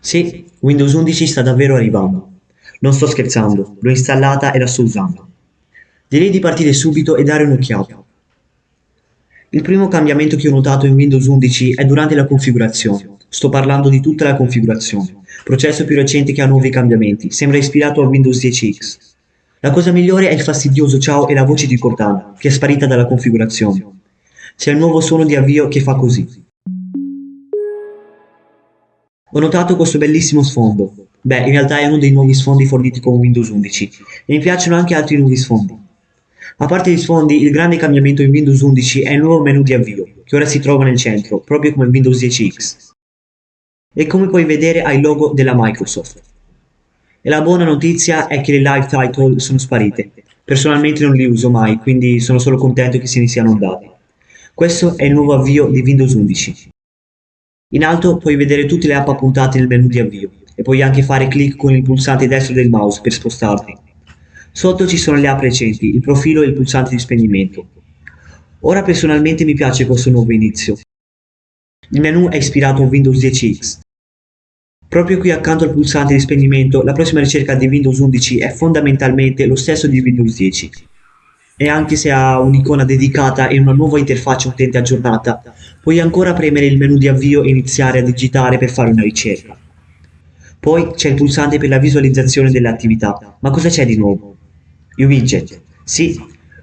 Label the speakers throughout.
Speaker 1: Sì, Windows 11 sta davvero arrivando. Non sto scherzando, l'ho installata e la sto usando. Direi di partire subito e dare un'occhiata. Il primo cambiamento che ho notato in Windows 11 è durante la configurazione. Sto parlando di tutta la configurazione. Processo più recente che ha nuovi cambiamenti, sembra ispirato a Windows 10X. La cosa migliore è il fastidioso ciao e la voce di Cortana, che è sparita dalla configurazione. C'è il nuovo suono di avvio che fa così. Ho notato questo bellissimo sfondo. Beh, in realtà è uno dei nuovi sfondi forniti con Windows 11 e mi piacciono anche altri nuovi sfondi. A parte gli sfondi, il grande cambiamento in Windows 11 è il nuovo menu di avvio, che ora si trova nel centro, proprio come Windows 10X. E come puoi vedere ha il logo della Microsoft. E la buona notizia è che le live title sono sparite. Personalmente non li uso mai, quindi sono solo contento che se ne siano andati. Questo è il nuovo avvio di Windows 11. In alto puoi vedere tutte le app appuntate nel menu di avvio e puoi anche fare clic con il pulsante destro del mouse per spostarti. Sotto ci sono le app recenti, il profilo e il pulsante di spegnimento. Ora personalmente mi piace questo nuovo inizio. Il menu è ispirato a Windows 10X. Proprio qui accanto al pulsante di spegnimento, la prossima ricerca di Windows 11 è fondamentalmente lo stesso di Windows 10 e anche se ha un'icona dedicata e una nuova interfaccia utente aggiornata, puoi ancora premere il menu di avvio e iniziare a digitare per fare una ricerca. Poi c'è il pulsante per la visualizzazione delle attività, ma cosa c'è di nuovo? I widget. Sì,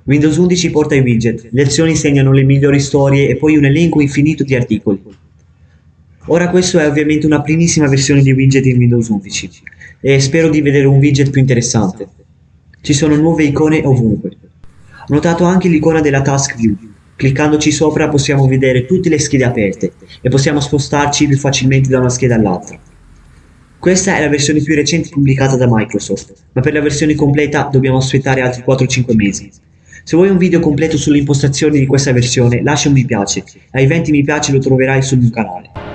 Speaker 1: Windows 11 porta i widget, le azioni segnano le migliori storie e poi un elenco infinito di articoli. Ora questo è ovviamente una primissima versione di widget in Windows 11 e spero di vedere un widget più interessante. Ci sono nuove icone ovunque. Notato anche l'icona della Task View. Cliccandoci sopra possiamo vedere tutte le schede aperte e possiamo spostarci più facilmente da una scheda all'altra. Questa è la versione più recente pubblicata da Microsoft, ma per la versione completa dobbiamo aspettare altri 4-5 mesi. Se vuoi un video completo sulle impostazioni di questa versione lascia un mi piace ai 20 mi piace lo troverai sul mio canale.